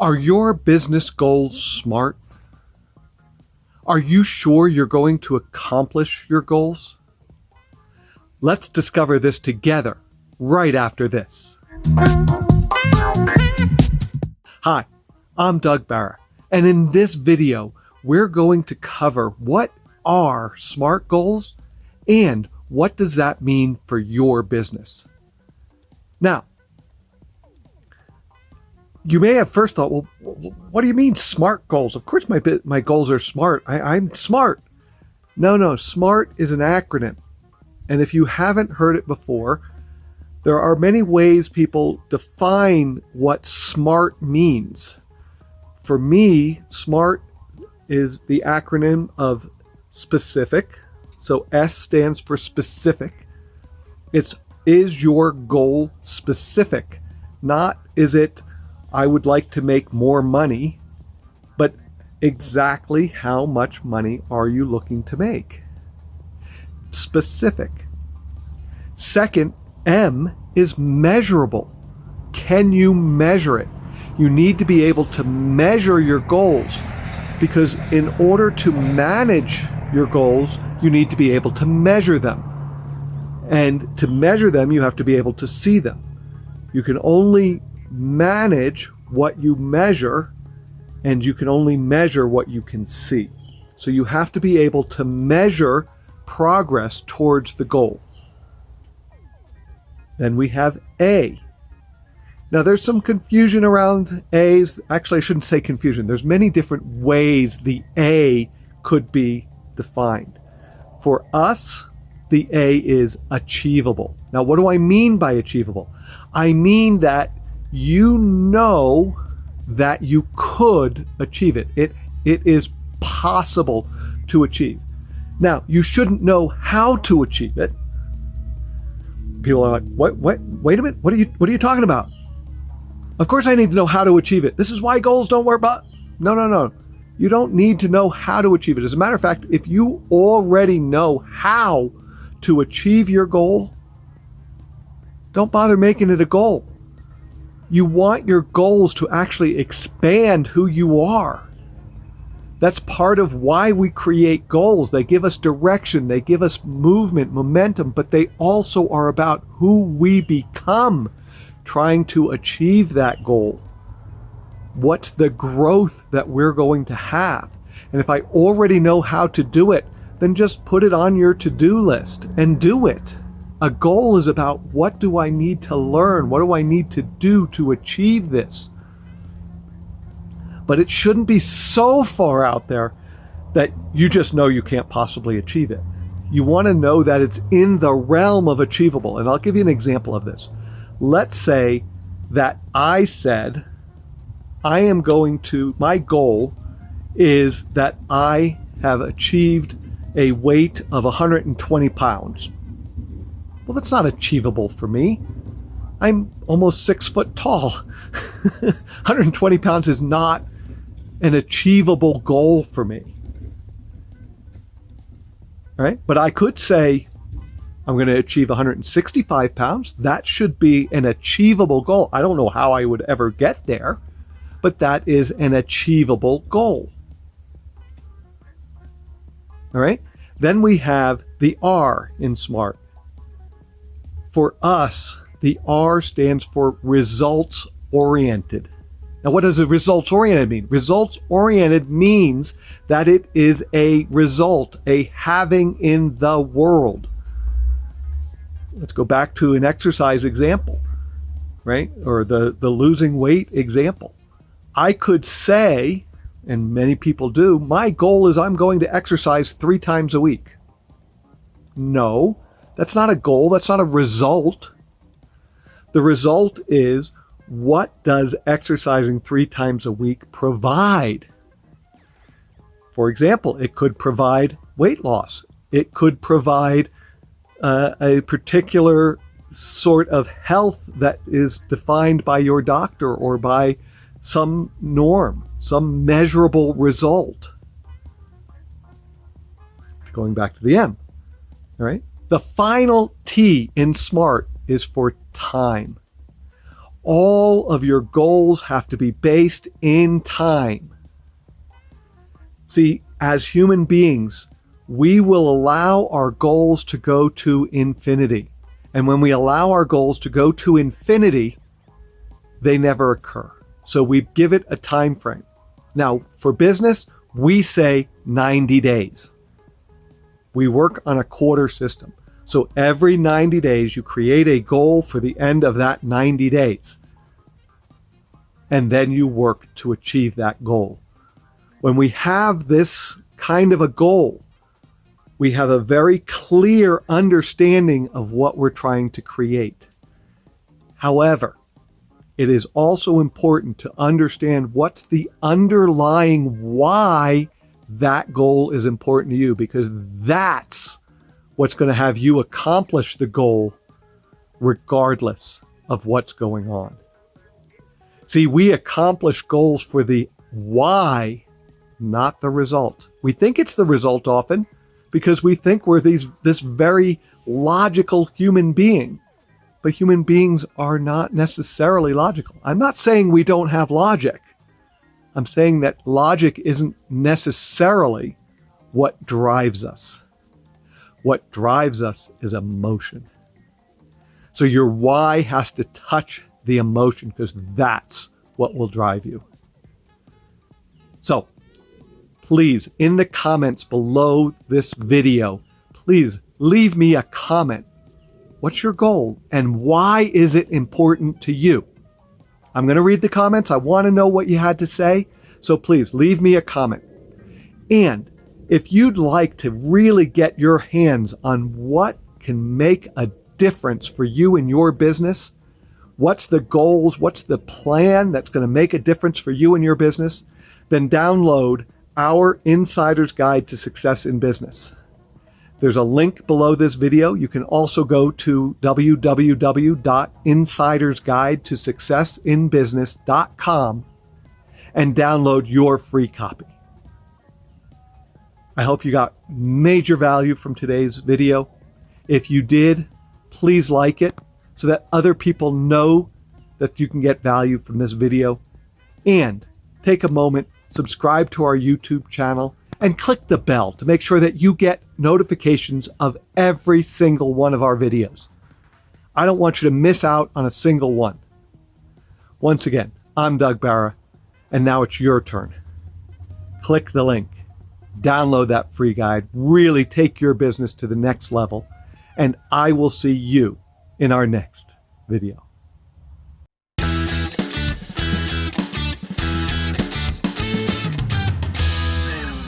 Are your business goals smart? Are you sure you're going to accomplish your goals? Let's discover this together right after this. Hi, I'm Doug Barra, and in this video, we're going to cover what are SMART goals and what does that mean for your business. Now, you may have first thought, well, what do you mean SMART goals? Of course, my my goals are smart. I, I'm smart. No, no, SMART is an acronym. And if you haven't heard it before, there are many ways people define what SMART means. For me, SMART is the acronym of specific. So S stands for specific. It's is your goal specific? Not is it I would like to make more money, but exactly how much money are you looking to make? Specific. Second, M is measurable. Can you measure it? You need to be able to measure your goals because in order to manage your goals, you need to be able to measure them. And to measure them, you have to be able to see them. You can only manage what you measure, and you can only measure what you can see. So you have to be able to measure progress towards the goal. Then we have A. Now there's some confusion around A's. Actually, I shouldn't say confusion. There's many different ways the A could be defined. For us, the A is achievable. Now, what do I mean by achievable? I mean that you know that you could achieve it. It it is possible to achieve. Now, you shouldn't know how to achieve it. People are like, "What what wait a minute. What are you what are you talking about?" Of course I need to know how to achieve it. This is why goals don't work, but no, no, no. You don't need to know how to achieve it. As a matter of fact, if you already know how to achieve your goal, don't bother making it a goal. You want your goals to actually expand who you are. That's part of why we create goals. They give us direction, they give us movement, momentum, but they also are about who we become trying to achieve that goal. What's the growth that we're going to have? And if I already know how to do it, then just put it on your to do list and do it. A goal is about what do I need to learn? What do I need to do to achieve this? But it shouldn't be so far out there that you just know you can't possibly achieve it. You want to know that it's in the realm of achievable. And I'll give you an example of this. Let's say that I said, I am going to, my goal is that I have achieved a weight of 120 pounds. Well, that's not achievable for me. I'm almost six foot tall. 120 pounds is not an achievable goal for me. Right? But I could say, I'm going to achieve 165 pounds. That should be an achievable goal. I don't know how I would ever get there, but that is an achievable goal. All right. Then we have the R in SMART. For us, the R stands for results oriented. Now, what does a results oriented mean? Results oriented means that it is a result, a having in the world. Let's go back to an exercise example, right? Or the, the losing weight example. I could say, and many people do, my goal is I'm going to exercise three times a week. No, that's not a goal. That's not a result. The result is what does exercising three times a week provide? For example, it could provide weight loss. It could provide uh, a particular sort of health that is defined by your doctor or by some norm, some measurable result. Going back to the M, all right? The final T in SMART is for time. all of your goals have to be based in time. See, as human beings, we will allow our goals to go to infinity. And when we allow our goals to go to infinity, they never occur. So we give it a time frame. Now, for business, we say 90 days. We work on a quarter system. So every 90 days, you create a goal for the end of that 90 days. And then you work to achieve that goal. When we have this kind of a goal, we have a very clear understanding of what we're trying to create. However, it is also important to understand what's the underlying why that goal is important to you because that's what's going to have you accomplish the goal regardless of what's going on. See, we accomplish goals for the why, not the result. We think it's the result often because we think we're these this very logical human being but human beings are not necessarily logical. I'm not saying we don't have logic. I'm saying that logic isn't necessarily what drives us. What drives us is emotion. So your why has to touch the emotion because that's what will drive you. So please, in the comments below this video, please leave me a comment What's your goal and why is it important to you? I'm going to read the comments. I want to know what you had to say. So please leave me a comment. And if you'd like to really get your hands on what can make a difference for you in your business, what's the goals, what's the plan that's going to make a difference for you in your business, then download our Insider's Guide to Success in Business. There's a link below this video. You can also go to www.insidersguidetosuccessinbusiness.com and download your free copy. I hope you got major value from today's video. If you did, please like it so that other people know that you can get value from this video. And take a moment, subscribe to our YouTube channel, and click the bell to make sure that you get notifications of every single one of our videos. I don't want you to miss out on a single one. Once again, I'm Doug Barra, and now it's your turn. Click the link, download that free guide, really take your business to the next level, and I will see you in our next video.